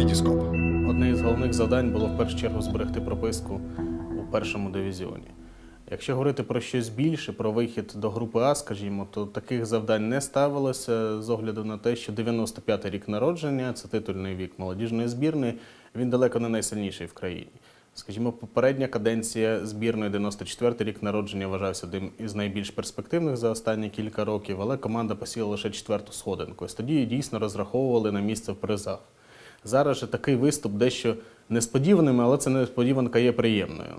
Вітіскоп. Одне із головних завдань було в першу чергу зберегти прописку у першому дивізіоні. Якщо говорити про щось більше, про вихід до групи А, скажімо, то таких завдань не ставилося з огляду на те, що 95-й рік народження, це титульний вік молодіжної збірної, він далеко не найсильніший в країні. Скажімо, попередня каденція збірної 94-й рік народження вважався одним із найбільш перспективних за останні кілька років, але команда посіла лише четверту сходинку. Ось тоді дійсно розраховували на місце в призах. Зараз же такий виступ дещо несподіваним, але ця несподіванка є приємною.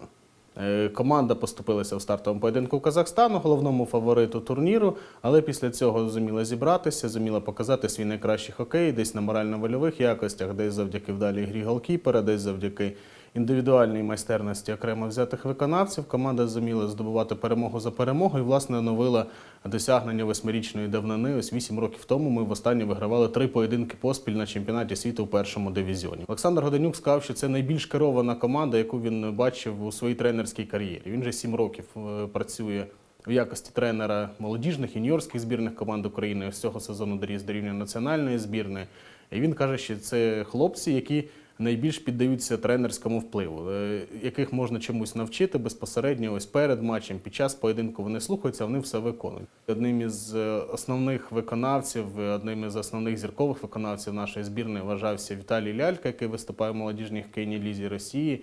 Е, Команда поступилася в стартовому поєдинку Казахстану, головному фавориту турніру, але після цього зуміла зібратися, зуміла показати свій найкращий хокей, десь на морально-вольових якостях, десь завдяки вдалій грі голкіпера, десь завдяки індивідуальній майстерності окремо взятих виконавців. Команда зуміла здобувати перемогу за перемогою і, власне, оновила досягнення восьмирічної давнини. Ось вісім років тому ми востаннє вигравали три поєдинки поспіль на чемпіонаті світу у першому дивізіоні. Олександр Годенюк сказав, що це найбільш керована команда, яку він бачив у своїй тренерській кар'єрі. Він вже сім років е, працює. В якості тренера молодіжних юніорських збірних команд України з цього сезону доріс до рівня національної збірної. І він каже, що це хлопці, які найбільш піддаються тренерському впливу, е, яких можна чомусь навчити безпосередньо ось перед матчем, під час поєдинку вони слухаються, вони все виконують. Одним із е, основних виконавців, е, одним із основних зіркових виконавців нашої збірної вважався Віталій Лялька, який виступає в молодіжній хокейній лізі Росії.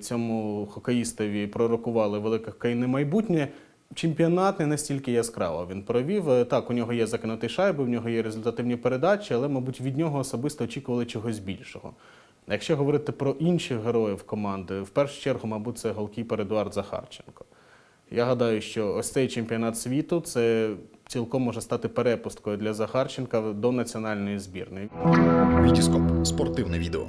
Цьому хокеїстові пророкували велике хокейне майбутнє. Чемпіонат не настільки яскраво він провів. Так, у нього є закинуті шайби, в нього є результативні передачі, але, мабуть, від нього особисто очікували чогось більшого. Якщо говорити про інших героїв команди, в першу чергу, мабуть, це голкіпер Едуард Захарченко. Я гадаю, що ось цей чемпіонат світу це цілком може стати перепусткою для Захарченка до національної збірної. Вітіскоп. Спортивне відео.